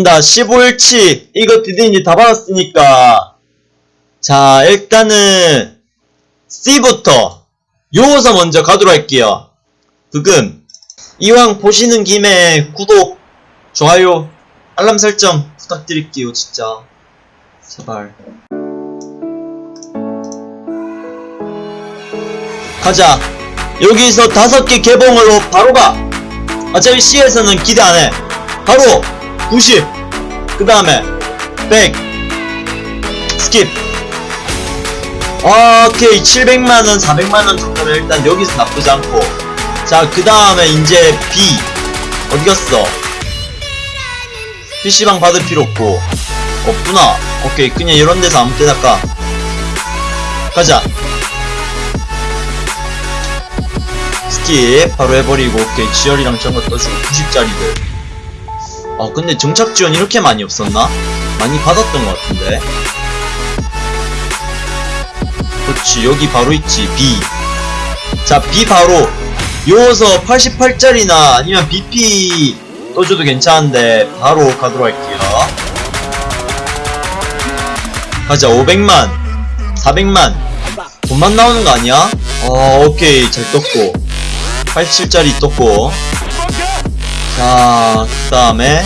나 15일치 이거 이제 다 받았으니까. 자 일단은 C부터 요서 먼저 가도록 할게요. 부금. 이왕 보시는 김에 구독 좋아요 알람 설정 부탁드릴게요 진짜. 제발. 가자. 여기서 다섯 개 개봉으로 바로 가. 어차피 C에서는 기대 안해. 바로 90. 그 다음에 100. skip. 오케이 700만원 400만원 정도는 일단 여기서 나쁘지 않고. 자 그 다음에 이제 B. 어디 갔어? PC방 받을 필요 없고. 없구나. 오케이 그냥 이런 데서 아무 때나 까 가자. skip 바로 해버리고 오케이 지열이랑 저거 떠주고 90짜리들 아 근데 정착 지원 이렇게 많이 없었나? 많이 받았던 것 같은데. 그렇지 여기 바로 있지 B. 자 B 바로 열어서 88짜리나 아니면 BP 떠줘도 괜찮은데 바로 가도록 할게요. 가자 500만 400만. 돈만 나오는 거 아니야? 어 오케이 잘 떴고. 87짜리 떴고 자, 그 다음에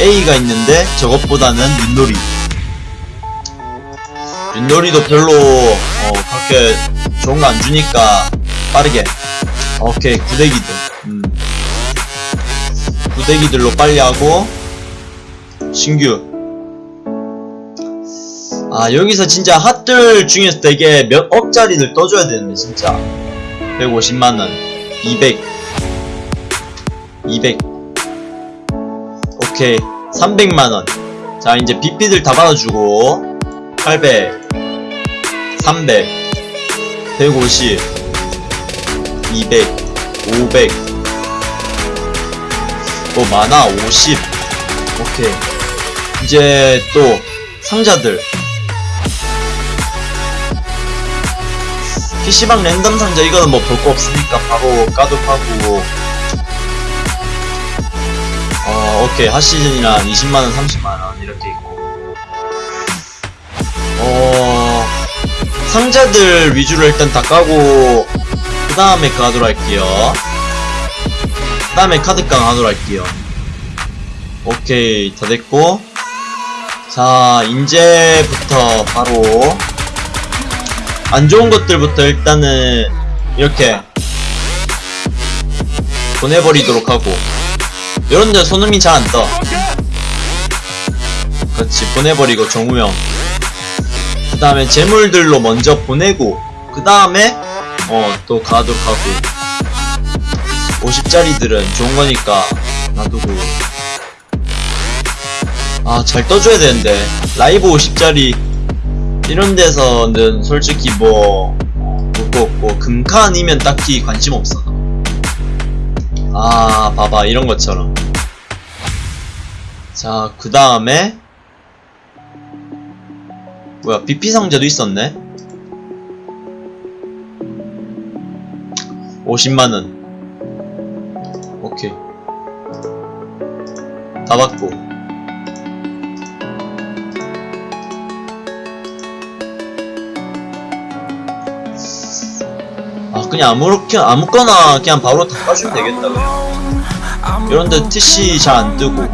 A가 있는데 저것보다는 윷놀이. 윷놀이도 별로 어, 그렇게 좋은 거 안 주니까 빠르게. 오케이 구대기들. 음. 구대기들로 빨리 하고 신규. 아 여기서 진짜 핫들 중에서 되게 몇 억짜리들 떠줘야 되는데 진짜. 150만원. 200 200 오케이. 300만원. 자 이제 BP들 다 받아주고. 800 300 150 200 500뭐 많아? 50 오케이. 이제 또 상자들. PC방 랜덤 상자 이거는 뭐 볼 거 없으니까 바로 까독하고 오케이. 핫시즌이랑 20만원, 30만원 이렇게 있고. 어, 상자들 위주로 일단 다 까고, 그 다음에 가도록 할게요. 그 다음에 카드깡 하도록 할게요. 오케이. 다 됐고. 자, 이제부터 바로, 안 좋은 것들부터 일단은, 이렇게, 보내버리도록 하고, 이런데 손흥민 잘 안 떠. 그렇지 보내버리고 정우영. 그 다음에 재물들로 먼저 보내고 그 다음에 어 또 가도록 하고 50짜리들은 좋은 거니까 놔두고 아 잘 떠줘야 되는데 라이브 50짜리 이런 데서는 솔직히 뭐 볼거 없고 아니면 딱히 관심 없어 아 봐봐 이런 것처럼. 자 그 다음에 뭐야 BP 상자도 있었네? 50만원. 오케이. 다 받고 그냥 아무렇게 아무거나 그냥 바로 다 까주면 되겠다 그냥 이런데 TC 잘 안 뜨고.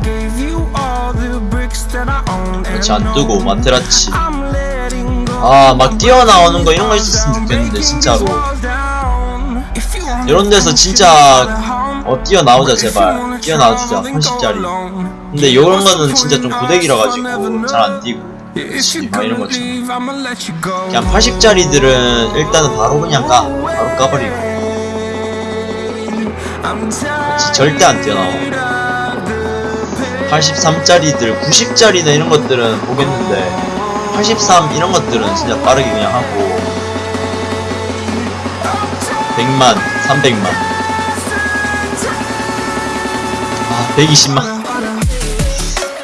그렇지 안 뜨고 마테라치. 아 막 뛰어나오는 거 이런 거 있었으면 좋겠는데 진짜로. 이런 데서 진짜 어 뛰어나오자 제발. 뛰어나와주자 80짜리. 근데 요런 거는 진짜 좀 구대기라 가지고 잘 안 뛰고 막 이런 것처럼 그냥 80짜리들은 일단은 바로 그냥 까 바로 까버리고. 그렇지 절대 안 뛰어나와. 83짜리들 90짜리나 이런 것들은 보겠는데 83 이런 것들은 진짜 빠르게 그냥 하고. 100만 300만. 아 120만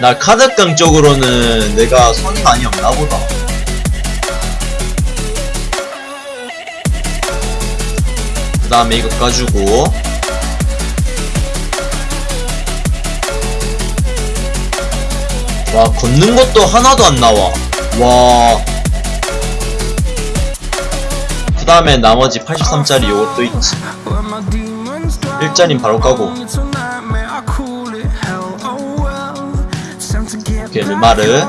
나 카드깡 쪽으로는 내가 손이 많이 없나 보다 그 다음에 이거 까주고 와 걷는 것도 하나도 안 나와 와. 그 다음에 나머지 83짜리 요것도 있지. 일자린 바로 까고. 르마르.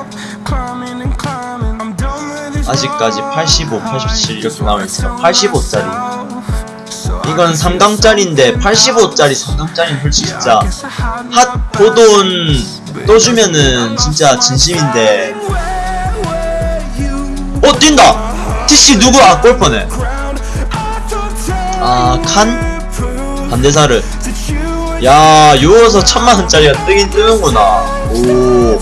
아직까지 85, 87 이렇게 나와있어요. 85짜리. 이건 3강짜리인데 85짜리 3강짜리는 솔직히 진짜 핫 호돈 떠주면은 진짜 진심인데 어 뛴다! TC 누구? 아 골퍼네 아 칸? 반대사르 야 요어서 천만원짜리가 뜨긴 뜨는구나 오.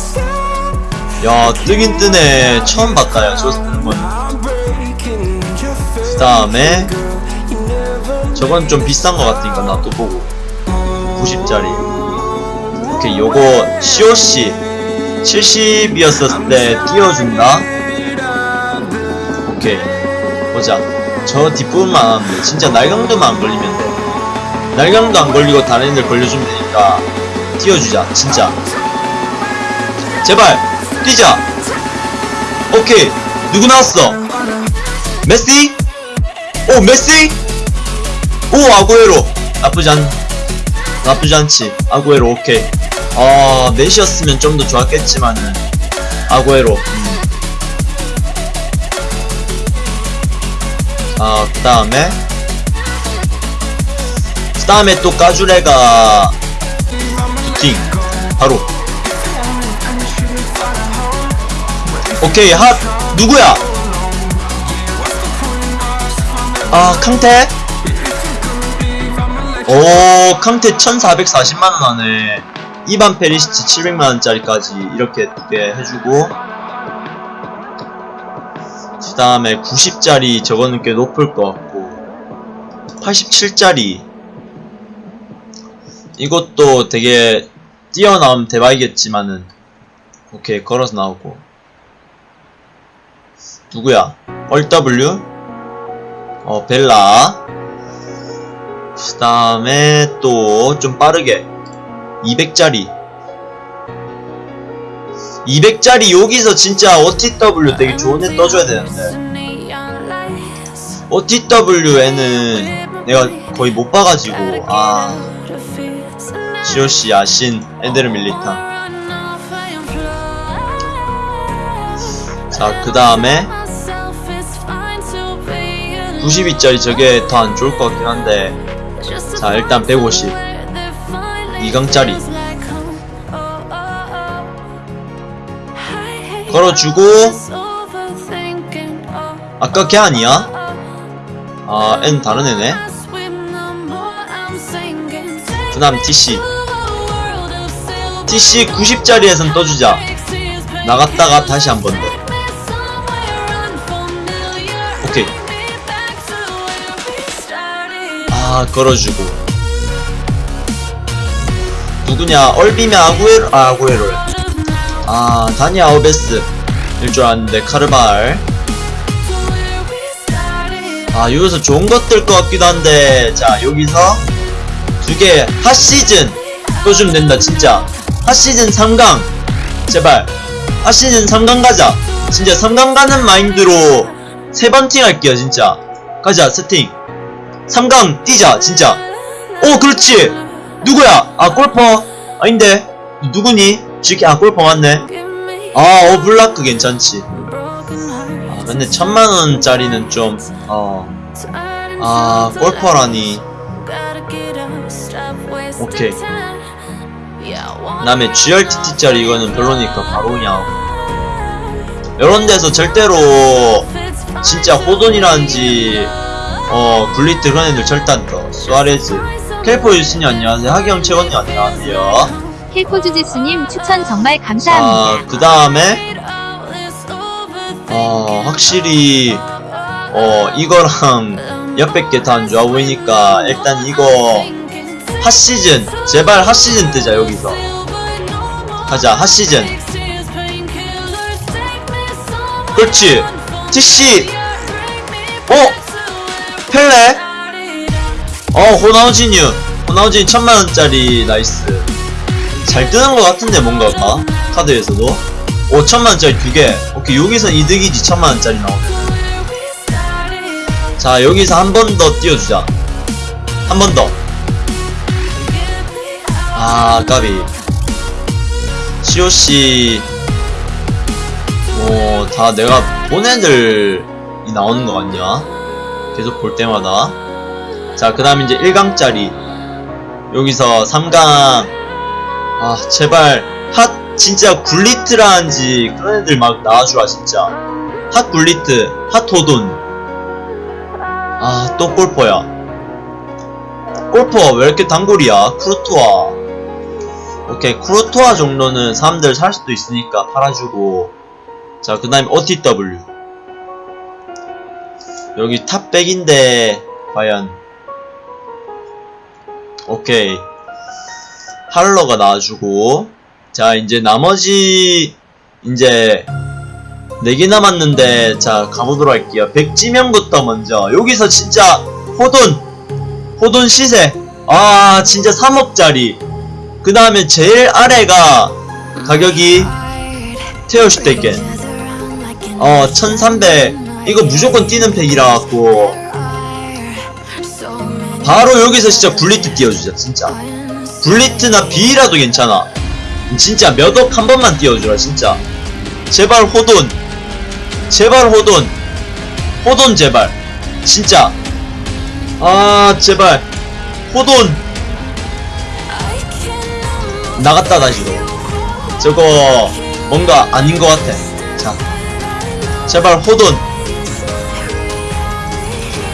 야 뜨긴 뜨네 처음 봤다 야 저거 뜨는 건 그 다음에 저건 좀 비싼 것 같으니까 나 또 보고. 90짜리. 오케이 요거 COC 70이었을 때 띄워준다. 오케이 보자. 저 뒷부분만 안 하면 돼 진짜 날강도만 안 걸리면 돼. 날강도 안 걸리고 다른 애들 걸려주면 되니까 띄워주자 진짜. 제발 뛰자. 오케이. 누구 나왔어? 메시? 오 메시? 오 아구에로. 나쁘지 않 나쁘지 않지. 아구에로 오케이. 아 넷이었으면 좀 더 좋았겠지만은. 아구에로. 음. 아 그 다음에. 그 다음에 또 까주레가 팅 바로 오케이 핫. 누구야? 아 캉테? 오 캉테 1440만원 하네 이반 페리시치 700만원짜리까지 이렇게 두 개 해주고 그 다음에 90짜리 저거는 꽤 높을 것 같고 87짜리. 이것도 되게 뛰어나오면 대박이겠지만은 오케이 걸어서 나오고 누구야? 얼W 어 벨라. 그 다음에 또 좀 빠르게. 200짜리. 200짜리 여기서 진짜 OTW 되게 좋은 애 떠줘야 되는데. OTW에는 내가 거의 못 봐가지고 아. 시오시 야신 에데르 밀리타. 자 그 다음에 92짜리 저게 더 안 좋을 것 같긴 한데. 자 일단 150 2강짜리. 걸어주고. 아까 걔 아니야? 아 N 다른 애네. 그 다음 TC TC 90짜리에선 떠주자. 나갔다가 다시 한 번 더 아 걸어주고. 누구냐? 얼비면 아구에로 아 아구에로. 아 다니 아우베스. 일줄 알았는데 카르발 아 여기서 좋은 것들 것 같기도 한데 자 여기서 두 개. 핫시즌. 떠주면 된다 진짜. 핫시즌 3강. 제발. 핫시즌 3강 가자. 진짜 3강 가는 마인드로 세번팅 할게요 진짜. 가자 세팅 3강 뛰자 진짜. 오 그렇지. 누구야? 아 골퍼. 아닌데. 누구니? 지키 아 골퍼 맞네. 아 어블라크 괜찮지. 아 근데 천만원짜리는 좀어아 골퍼라니. 오케이. 그 다음에 GRTT짜리 이거는 별로니까 바로 그냥. 이런 데서 절대로 진짜 호돈이라는지 어 절대 안 떠. 수아레즈 캘포 유신이 안녕하세요 하경 최건님 안녕하세요 힐포주지스님 추천 정말 감사합니다. 자그 다음에 어 확실히 어 이거랑 옆에 게다안 좋아 보이니까 일단 이거 핫시즌 제발 핫시즌 뜨자 여기서 가자 핫시즌 그렇지 TC 어? 펠레? 어 호나우지뉴 호나우진 천만원짜리 nice. 잘 뜨는 것 같은데 뭔가가 카드에서도. 5천만원짜리 두개. 오케이 여기서 이득이지 천만원짜리 나오네 자 여기서 한 번 더 띄워주자. 한 번더. 아 까비. COC 뭐 다 내가 본 애들이 나오는 거 같냐 계속 볼 때마다. 자 그 다음 이제 1강짜리. 여기서 3강. 아 제발. 핫 진짜 굴리트라는지 그런 애들 막 나와주라 진짜. 핫 굴리트 핫 호돈. 아 또 골퍼야. 골퍼 왜 이렇게 단골이야? 크루토아. 오케이 크루토아 정도는 사람들 살 수도 있으니까 팔아주고. 자 그 다음에 OTW 여기 탑백인데 과연. 오케이. 할러가 나와주고. 자 이제 나머지 이제 4개 남았는데 자 가보도록 할게요. 백지명부터 먼저. 여기서 진짜 호돈 호돈 시세. 아 진짜 3억짜리. 그 다음에 제일 아래가 가격이 테어슈테겐 어1300 이거 무조건 뛰는 팩이라 갖고. 바로 여기서 진짜 굴리트 띄워주자 진짜. 굴리트나 B라도 괜찮아. 진짜 몇 억 한 번만 띄워주라 진짜. 제발 호돈. 제발 호돈. 호돈 제발. 진짜. 아 제발. 호돈. 나갔다 다시로 저거 뭔가 아닌 것 같아. 자 제발 호돈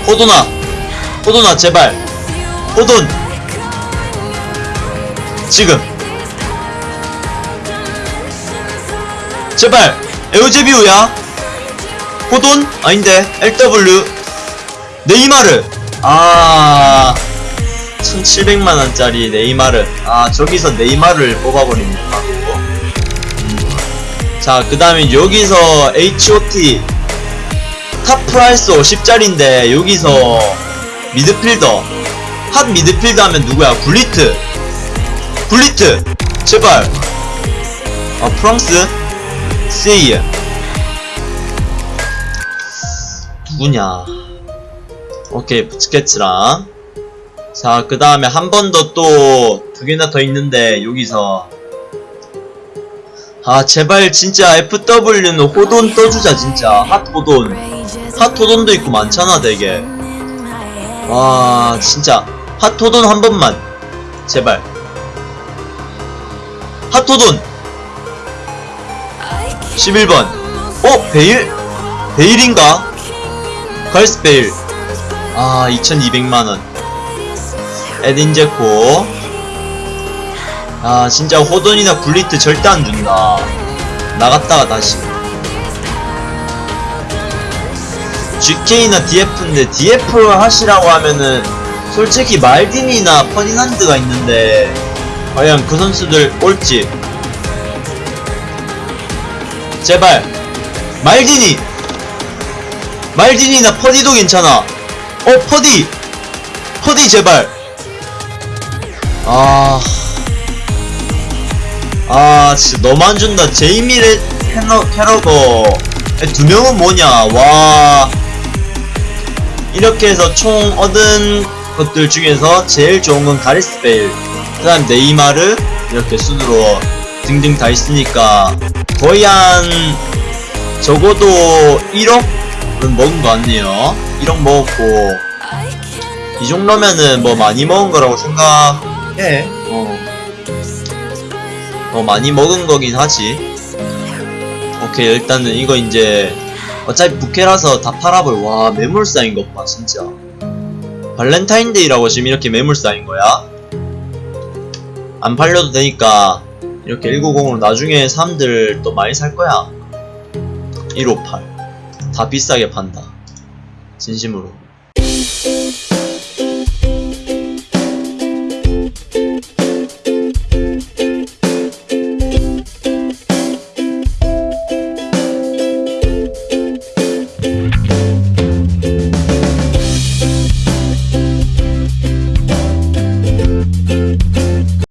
호돈아 호돈아 제발. 호돈 지금. 제발. 에우제비우야. 호돈 아닌데. LW 네이마르. 아 1700만원짜리 네이마르. 아 저기서 네이마르를 뽑아버립니다. 자 그 다음에 여기서 HOT top price 50짜리인데 여기서 미드필더 핫 미드필더 하면 누구야? 굴리트. 굴리트 제발. 아 프랑스? 세이에. 누구냐? 오케이 부츠케츠랑. 자 그 다음에 한 번 더 또 두 개나 더 있는데 여기서. 아 제발 진짜 FW는 호돈 떠주자 진짜. 핫 호돈 핫 호돈도 있고 많잖아 되게. 와 진짜. 핫 호돈 한 번만. 제발. 핫 호돈. 11번. 어? 베일? 베일인가? 걸스 베일. 아 2200만원. 에딘 제코. 아 진짜 호돈이나 굴리트 절대 안 준다. 나갔다가 다시 GK나 DF인데 DF를 하시라고 하면은 솔직히 말딘이나 퍼디난드가 있는데 과연 그 선수들 올지. 제발 말디니. 말디니나 퍼디도 괜찮아. 어 퍼디. 퍼디 제발. 아... 아 진짜 안 준다. 제이미 레 캐러, 캐러거. 두 명은 뭐냐? 와 이렇게 해서 총 얻은 것들 중에서 제일 좋은 건 가리스 베일. 그 다음 네이마르 이렇게 순으로 등등 다 있으니까 거의 한 적어도 1억은 먹은 것 같네요. 1억 먹었고 이 정도면은 뭐 많이 먹은 거라고 생각해. 어. 어 많이 먹은 거긴 하지. 오케이 일단은 이거 이제 어차피 부캐라서 다 팔아볼 와 매물 쌓인 것 봐 진짜. 발렌타인데이라고 지금 이렇게 매물 쌓인 거야? 안 팔려도 되니까 이렇게 190으로 나중에 사람들 또 많이 살 거야. 158 다 비싸게 판다. 진심으로